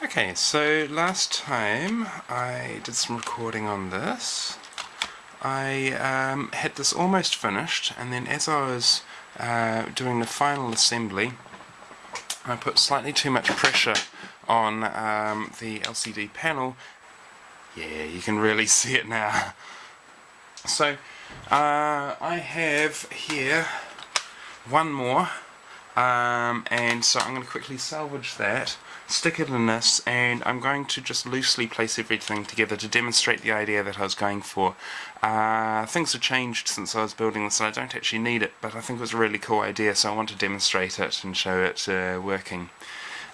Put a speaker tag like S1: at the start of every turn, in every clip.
S1: Okay, so last time I did some recording on this. I um, had this almost finished and then as I was uh, doing the final assembly I put slightly too much pressure on um, the LCD panel. Yeah, you can really see it now. So uh, I have here one more um, and so I'm going to quickly salvage that stick it in this and I'm going to just loosely place everything together to demonstrate the idea that I was going for. Uh, things have changed since I was building this and I don't actually need it but I think it was a really cool idea so I want to demonstrate it and show it uh, working.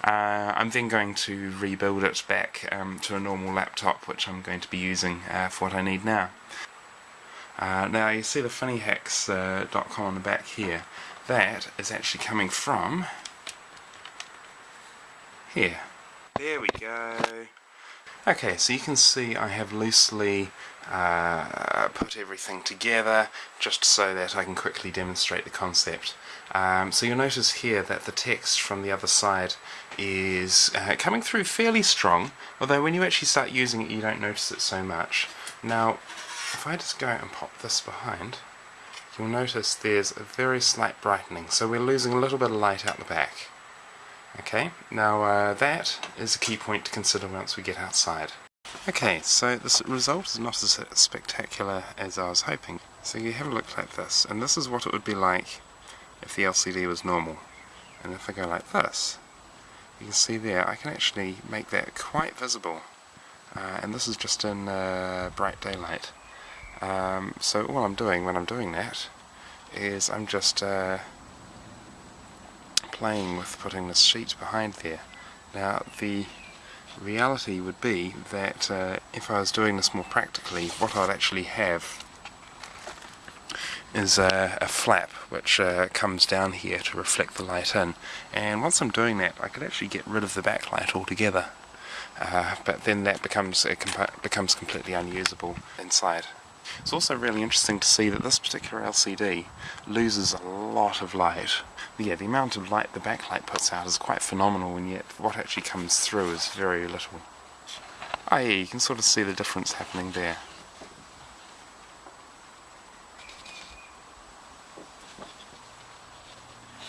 S1: Uh, I'm then going to rebuild it back um, to a normal laptop which I'm going to be using uh, for what I need now. Uh, now you see the funnyhacks.com uh, on the back here. That is actually coming from here. There we go. Okay, so you can see I have loosely uh, put everything together just so that I can quickly demonstrate the concept. Um, so you'll notice here that the text from the other side is uh, coming through fairly strong, although when you actually start using it you don't notice it so much. Now, if I just go and pop this behind, you'll notice there's a very slight brightening, so we're losing a little bit of light out the back. Okay, now uh, that is a key point to consider once we get outside. Okay, so this result is not as spectacular as I was hoping. So you have a look like this, and this is what it would be like if the LCD was normal. And if I go like this, you can see there, I can actually make that quite visible. Uh, and this is just in uh, bright daylight. Um, so all I'm doing when I'm doing that is I'm just uh, playing with putting this sheet behind there. Now the reality would be that uh, if I was doing this more practically, what I'd actually have is a, a flap which uh, comes down here to reflect the light in and once I'm doing that I could actually get rid of the backlight altogether uh, but then that becomes becomes completely unusable inside. It's also really interesting to see that this particular LCD loses a lot of light. Yeah, the amount of light the backlight puts out is quite phenomenal and yet what actually comes through is very little. Ah yeah, you can sort of see the difference happening there.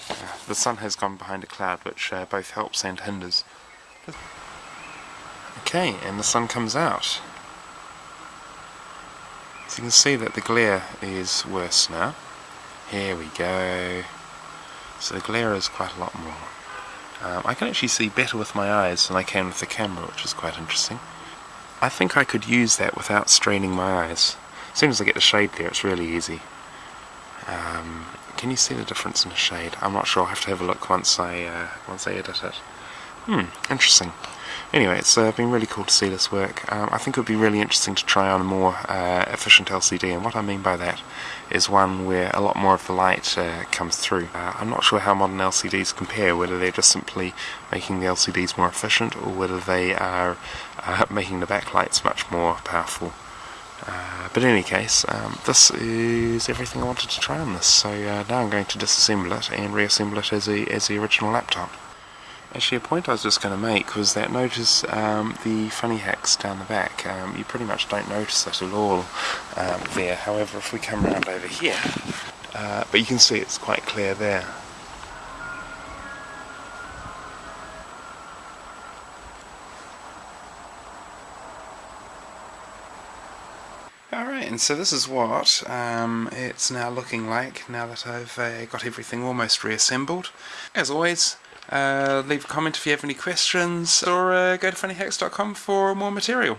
S1: Uh, the sun has gone behind a cloud which uh, both helps and hinders. Okay, and the sun comes out. So you can see that the glare is worse now. Here we go. So the glare is quite a lot more. Um, I can actually see better with my eyes than I can with the camera, which is quite interesting. I think I could use that without straining my eyes. As soon as I get the shade there, it's really easy. Um, can you see the difference in the shade? I'm not sure. I'll have to have a look once I uh, once I edit it. Hmm, interesting. Anyway, it's uh, been really cool to see this work. Um, I think it would be really interesting to try on a more uh, efficient LCD, and what I mean by that is one where a lot more of the light uh, comes through. Uh, I'm not sure how modern LCDs compare, whether they're just simply making the LCDs more efficient, or whether they are uh, making the backlights much more powerful. Uh, but in any case, um, this is everything I wanted to try on this, so now I'm going to disassemble it and reassemble it as, a, as the original laptop. Actually, a point I was just going to make was that notice um, the funny hacks down the back. Um, you pretty much don't notice it at all um, there. However, if we come around over here, uh, but you can see it's quite clear there. Alright, and so this is what um, it's now looking like now that I've uh, got everything almost reassembled. As always, leave a comment if you have any questions, or uh, go to funnyhacks.com for more material.